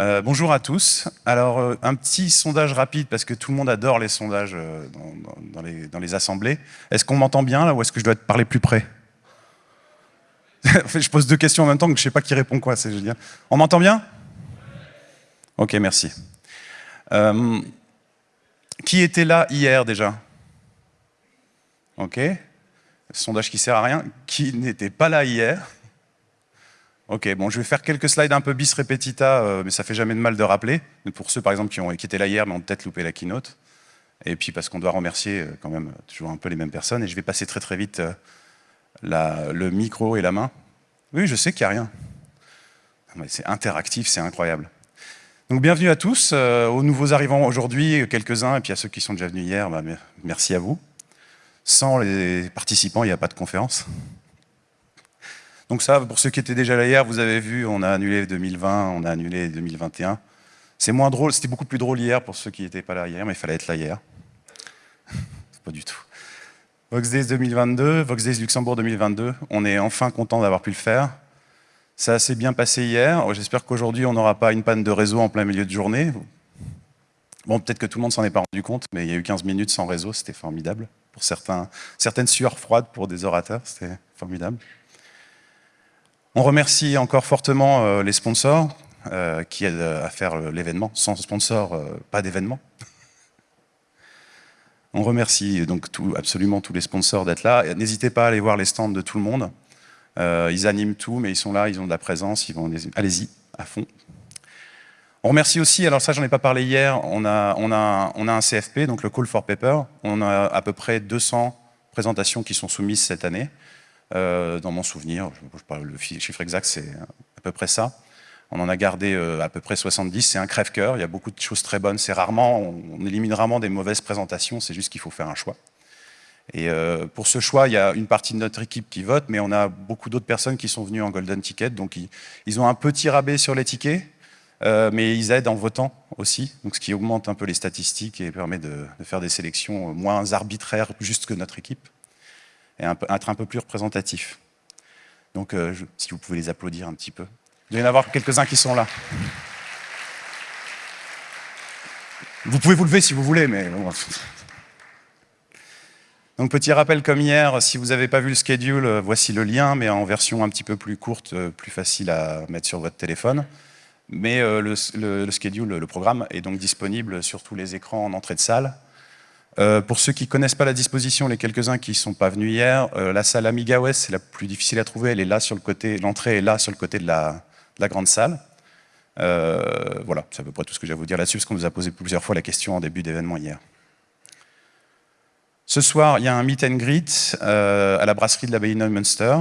Euh, bonjour à tous. Alors, euh, un petit sondage rapide, parce que tout le monde adore les sondages euh, dans, les, assemblées. Est-ce qu'on m'entend bien, là, ou est-ce que je dois parler plus près? Je pose deux questions en même temps, que je ne sais pas qui répond quoi, c'est génial. On m'entend bien? Ok, merci. qui était là hier, déjà? Ok. Sondage qui sert à rien. Qui n'était pas là hier? Ok, bon, je vais faire quelques slides un peu bis repetita, euh, mais ça fait jamais de mal de rappeler. Pour ceux, par exemple, qui, ont, étaient là hier, mais ont peut-être loupé la keynote. Et puis parce qu'on doit remercier euh, quand même toujours un peu les mêmes personnes. Et je vais passer très très vite euh, le micro et la main. Oui, je sais qu'il n'y a rien. C'est interactif, c'est incroyable. Donc bienvenue à tous, aux nouveaux arrivants aujourd'hui, quelques-uns, et puis à ceux qui sont déjà venus hier, bah, merci à vous. Sans les participants, il n'y a pas de conférence. Donc ça, pour ceux qui étaient déjà là hier, vous avez vu, on a annulé 2020, on a annulé 2021. C'est moins drôle, c'était beaucoup plus drôle hier pour ceux qui n'étaient pas là hier, mais il fallait être là hier. pas du tout. Vox Days 2022, Vox Days Luxembourg 2022, on est enfin content d'avoir pu le faire. Ça s'est bien passé hier, j'espère qu'aujourd'hui on n'aura pas une panne de réseau en plein milieu de journée. Bon, peut-être que tout le monde s'en est pas rendu compte, mais il y a eu 15 minutes sans réseau, c'était formidable. Pour certaines sueurs froides pour des orateurs, c'était formidable. On remercie encore fortement euh, les sponsors euh, qui aident à faire l'événement. Sans sponsor, euh, pas d'événement. On remercie donc absolument tous les sponsors d'être là. N'hésitez pas à aller voir les stands de tout le monde. ils animent tout, mais ils sont là, ils ont de la présence, allez-y, à fond. On remercie aussi, alors ça j'en ai pas parlé hier, on a, on, a, on a un CFP, donc le Call for Paper. On a à peu près 200 présentations qui sont soumises cette année. Euh, dans mon souvenir, je, le chiffre exact, c'est à peu près ça. On en a gardé euh, à peu près 70, c'est un crève-cœur, il y a beaucoup de choses très bonnes, c'est rarement, on, élimine rarement des mauvaises présentations, c'est juste qu'il faut faire un choix. Et euh, pour ce choix, il y a une partie de notre équipe qui vote, mais on a beaucoup d'autres personnes qui sont venues en Golden Ticket, donc ils, ont un petit rabais sur les tickets, mais ils aident en votant aussi, donc ce qui augmente un peu les statistiques et permet de faire des sélections moins arbitraires juste que notre équipe et être un peu plus représentatif. Donc, euh, si vous pouvez les applaudir un petit peu. Il doit y en avoir quelques-uns qui sont là. Vous pouvez vous lever si vous voulez, mais... Donc, petit rappel comme hier, si vous n'avez pas vu le schedule, euh, voici le lien, mais en version un petit peu plus courte, euh, plus facile à mettre sur votre téléphone. Mais le, le, schedule, le programme, est donc disponible sur tous les écrans en entrée de salle. Euh, pour ceux qui ne connaissent pas la disposition, les quelques-uns qui ne sont pas venus hier, euh, la salle Amiga OS, c'est la plus difficile à trouver, elle est là sur le côté, l'entrée est là sur le côté de la, grande salle. Euh, voilà, c'est à peu près tout ce que j'ai à vous dire là-dessus, parce qu'on nous a posé plusieurs fois la question en début d'événement hier. Ce soir, il y a un meet and greet à la brasserie de l'abbaye Neumünster.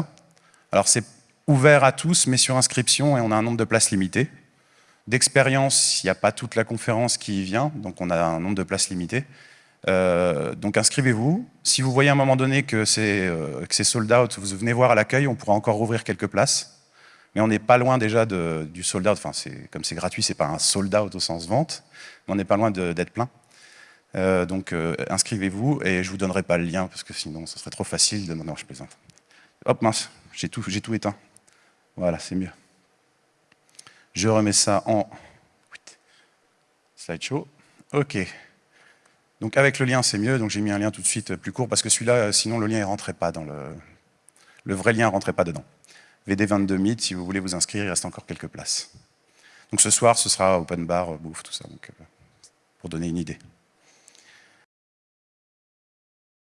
Alors c'est ouvert à tous, mais sur inscription, et on a un nombre de places limité. D'expérience, il n'y a pas toute la conférence qui y vient, donc on a un nombre de places limité. Euh, donc inscrivez-vous. Si vous voyez à un moment donné que c'est euh, sold out, vous venez voir à l'accueil, on pourra encore ouvrir quelques places. Mais on n'est pas loin déjà du sold out. Enfin, comme c'est gratuit, c'est pas un sold out au sens vente, mais on n'est pas loin d'être plein. Euh, donc inscrivez-vous et je vous donnerai pas le lien parce que sinon ce serait trop facile de... Non, je plaisante. Hop, mince, j'ai tout, tout éteint. Voilà, c'est mieux. Je remets ça en slideshow. OK. Donc avec le lien, c'est mieux, donc j'ai mis un lien tout de suite plus court, parce que celui-là, euh, sinon le lien ne rentrait pas dans le... Le vrai lien ne rentrait pas dedans. VD22 Meet, si vous voulez vous inscrire, il reste encore quelques places. Donc ce soir, ce sera open bar, bouffe, tout ça, donc, euh, pour donner une idée.